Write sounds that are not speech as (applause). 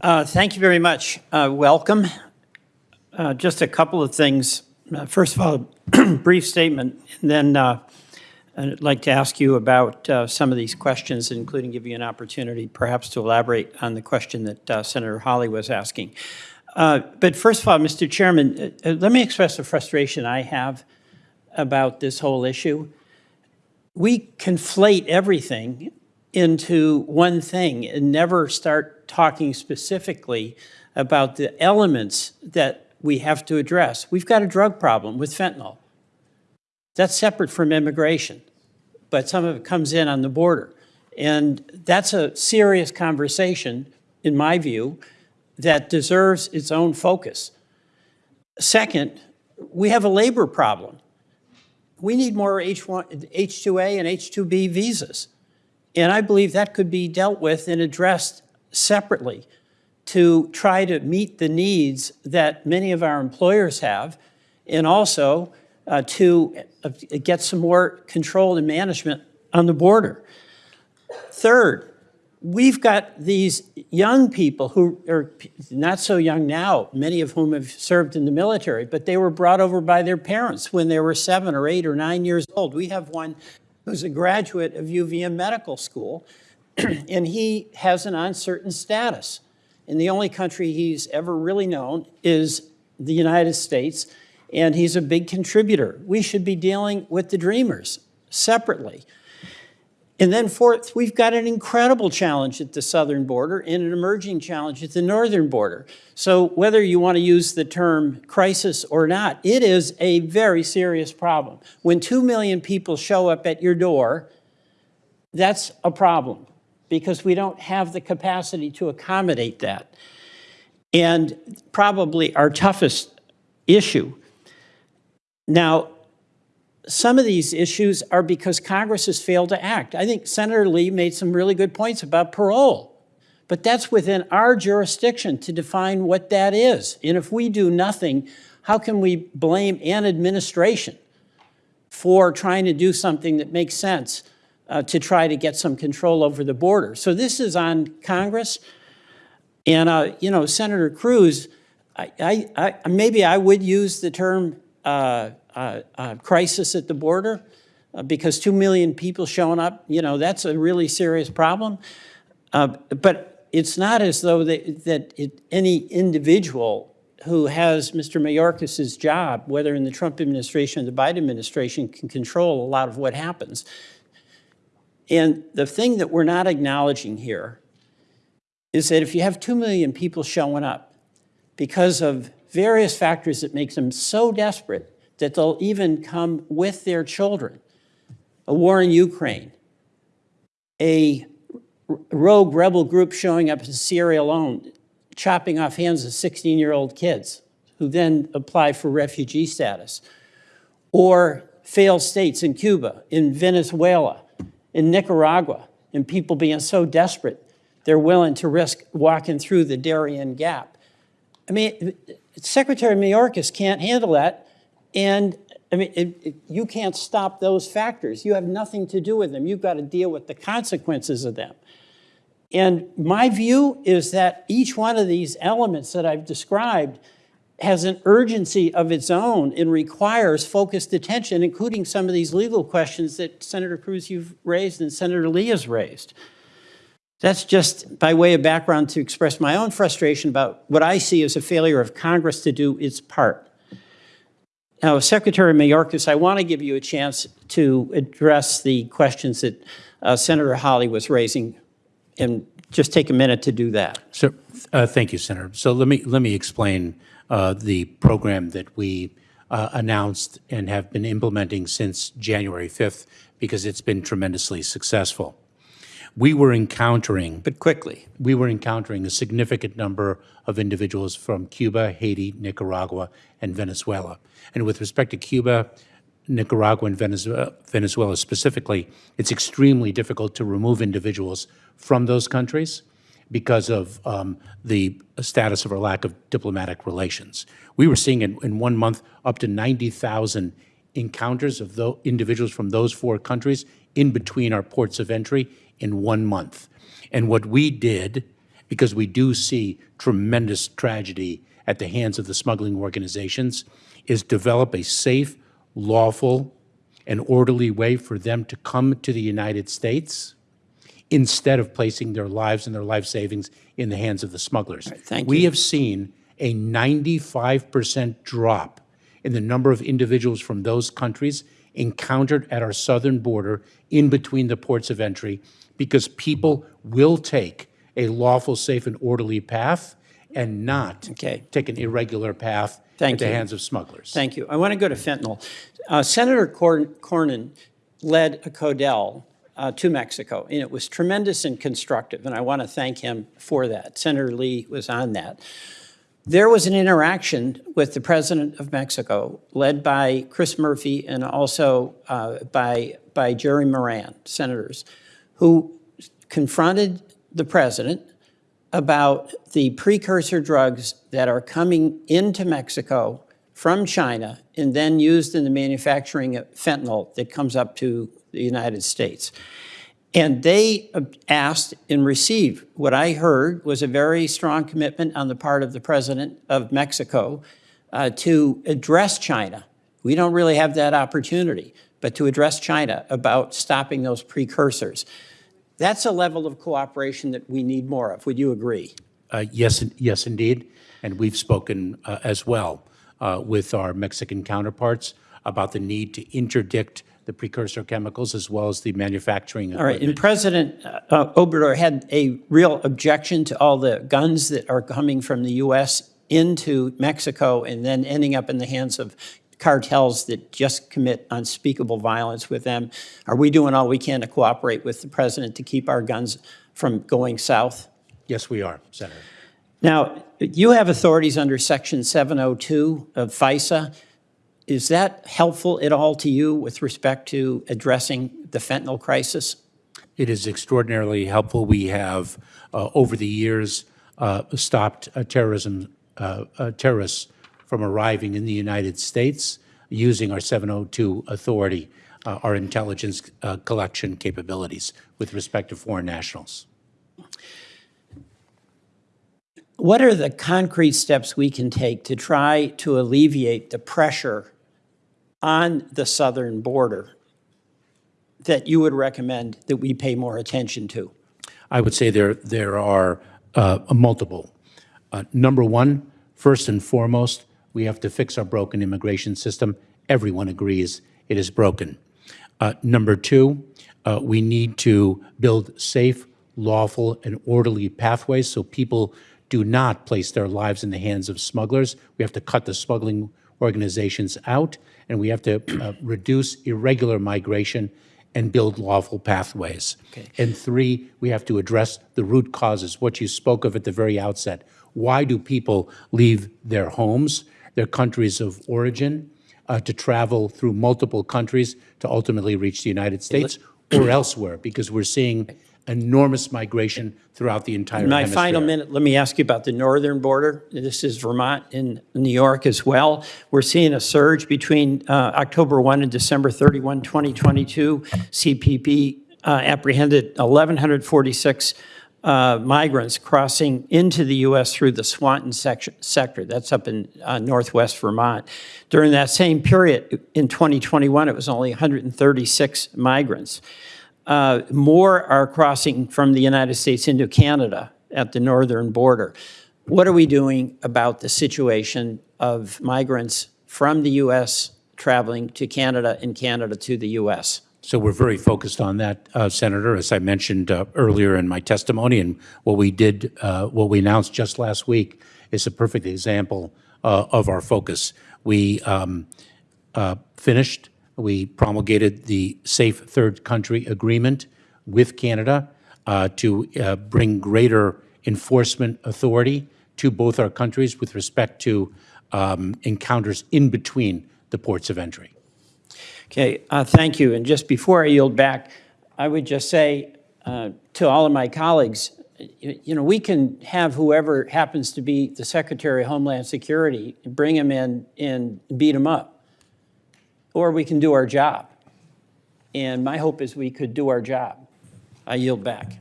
Uh, Thank you very much. Uh, Welcome. Uh, Just a couple of things. Uh, First of all, a (clears throat) brief statement, and then uh, I'd like to ask you about uh, some of these questions, including give you an opportunity perhaps to elaborate on the question that Senator Hawley was asking. But first of all, Mr. Chairman, let me express the frustration I have about this whole issue. We conflate everything into one thing and never start talking specifically about the elements that we have to address. We've got a drug problem with fentanyl. That's separate from immigration, but some of it comes in on the border. And that's a serious conversation, in my view, that deserves its own focus. Second, we have a labor problem. We need more H1, H2A and H2B visas. And I believe that could be dealt with and addressed separately to try to meet the needs that many of our employers have, and also uh, to uh, get some more control and management on the border. Third, we've got these young people who are not so young now, many of whom have served in the military, but they were brought over by their parents when they were seven or eight or nine years old. We have one who's a graduate of UVM Medical School, (clears throat) and he has an uncertain status. And the only country he's ever really known is the United States, and he's a big contributor. We should be dealing with the Dreamers separately. And then fourth, we've got an incredible challenge at the southern border and an emerging challenge at the northern border. So whether you want to use the term crisis or not, it is a very serious problem. When 2 million people show up at your door, that's a problem because we don't have the capacity to accommodate that. And probably our toughest issue. Now, some of these issues are because Congress has failed to act. I think Senator Lee made some really good points about parole, but that's within our jurisdiction to define what that is. And if we do nothing, how can we blame an administration for trying to do something that makes sense uh, to try to get some control over the border? So this is on Congress. And, uh, you know, Senator Cruz, I, I, I, maybe I would use the term uh, uh, uh, crisis at the border uh, because 2 million people showing up, you know, that's a really serious problem. But it's not as though they, that it, any individual who has Mr. Mayorkas's job, whether in the Trump administration or the Biden administration, can control a lot of what happens. And the thing that we're not acknowledging here is that if you have 2 million people showing up because of various factors that makes them so desperate that they'll even come with their children. A war in Ukraine, a rogue rebel group showing up in Syria alone, chopping off hands of 16-year-old kids who then apply for refugee status, or failed states in Cuba, in Venezuela, in Nicaragua, and people being so desperate they're willing to risk walking through the Darien Gap. I mean, Secretary Mayorkas can't handle that. And I mean, it, it, you can't stop those factors. You have nothing to do with them. You've got to deal with the consequences of them. And my view is that each one of these elements that I've described has an urgency of its own and requires focused attention, including some of these legal questions that Senator Cruz you've raised and Senator Lee has raised. That's just by way of background to express my own frustration about what I see as a failure of Congress to do its part. Now, Secretary Mayorkas, I want to give you a chance to address the questions that uh, Senator Hawley was raising, and just take a minute to do that. So, uh, thank you, Senator. So let me let me explain uh, the program that we uh, announced and have been implementing since January 5th because it's been tremendously successful. We were encountering, But quickly. we were encountering a significant number of individuals from Cuba, Haiti, Nicaragua, and Venezuela. And with respect to Cuba, Nicaragua, and Venezuela, Venezuela specifically, it's extremely difficult to remove individuals from those countries because of um, the status of our lack of diplomatic relations. We were seeing in, in one month up to 90,000 encounters of individuals from those four countries in between our ports of entry in one month. And what we did because we do see tremendous tragedy at the hands of the smuggling organizations, is develop a safe, lawful, and orderly way for them to come to the United States instead of placing their lives and their life savings in the hands of the smugglers. thank We you. have seen a 95% drop in the number of individuals from those countries encountered at our southern border in between the ports of entry because people will take a lawful, safe, and orderly path and not Okay. take an irregular path Thank at the hands of smugglers. Thank you. I want to go to fentanyl. Uh, Senator Cor- Cornyn led a CODEL uh, to Mexico, and it was tremendous and constructive, and I want to thank him for that. Senator Lee was on that. There was an interaction with the president of Mexico, led by Chris Murphy and also uh, by, by Jerry Moran, senators, who confronted the president about the precursor drugs that are coming into Mexico from China and then used in the manufacturing of fentanyl that comes up to the United States. And they uh, asked and received, what I heard was a very strong commitment on the part of the president of Mexico uh, to address China. We don't really have that opportunity, but to address China about stopping those precursors. That's a level of cooperation that we need more of. Would you agree? Uh, Yes, yes, indeed. And we've spoken uh, as well uh, with our Mexican counterparts about the need to interdict the precursor chemicals as well as the manufacturing All right, and equipment. President uh, Obrador had a real objection to all the guns that are coming from the U.S. into Mexico and then ending up in the hands of cartels that just commit unspeakable violence with them. Are we doing all we can to cooperate with the president to keep our guns from going south? Yes, we are, Senator. Now, you have authorities under Section 702 of FISA. Is that helpful at all to you with respect to addressing the fentanyl crisis? It is extraordinarily helpful. We have, uh, over the years, uh, stopped uh, terrorism, uh, uh, terrorists from arriving in the United States using our 702 authority, uh, our intelligence uh, collection capabilities with respect to foreign nationals. What are the concrete steps we can take to try to alleviate the pressure on the southern border that you would recommend that we pay more attention to? I would say there, there are uh, multiple. Uh, Number one, first and foremost, we have to fix our broken immigration system. Everyone agrees it is broken. Uh, Number two, uh, we need to build safe, lawful, and orderly pathways so people do not place their lives in the hands of smugglers. We have to cut the smuggling organizations out, and we have to uh, reduce irregular migration and build lawful pathways. And three, we have to address the root causes, what you spoke of at the very outset. Why do people leave their homes, their countries of origin, uh, to travel through multiple countries to ultimately reach the United States or elsewhere? Because we're seeing enormous migration throughout the entire My hemisphere. final minute, let me ask you about the northern border. This is Vermont and New York as well. We're seeing a surge between uh, October 1 and December 31, 2022. CBP uh, apprehended 1,146 uh, migrants crossing into the U.S. through the Swanton section, sector. That's up in uh, northwest Vermont. During that same period in 2021, it was only 136 migrants. Uh, more are crossing from the United States into Canada at the northern border. What are we doing about the situation of migrants from the U.S. traveling to Canada and Canada to the U.S.? So we're very focused on that, uh, Senator, as I mentioned uh, earlier in my testimony, and what we did, uh, what we announced just last week is a perfect example uh, of our focus. We um, uh, finished, we promulgated the Safe Third Country Agreement with Canada uh, to uh, bring greater enforcement authority to both our countries with respect to um, encounters in between the ports of entry. Okay, uh, thank you. And just before I yield back, I would just say uh, to all of my colleagues, you you know, we can have whoever happens to be the Secretary of Homeland Security, bring him in and beat him up. Or we can do our job. And my hope is we could do our job. I yield back.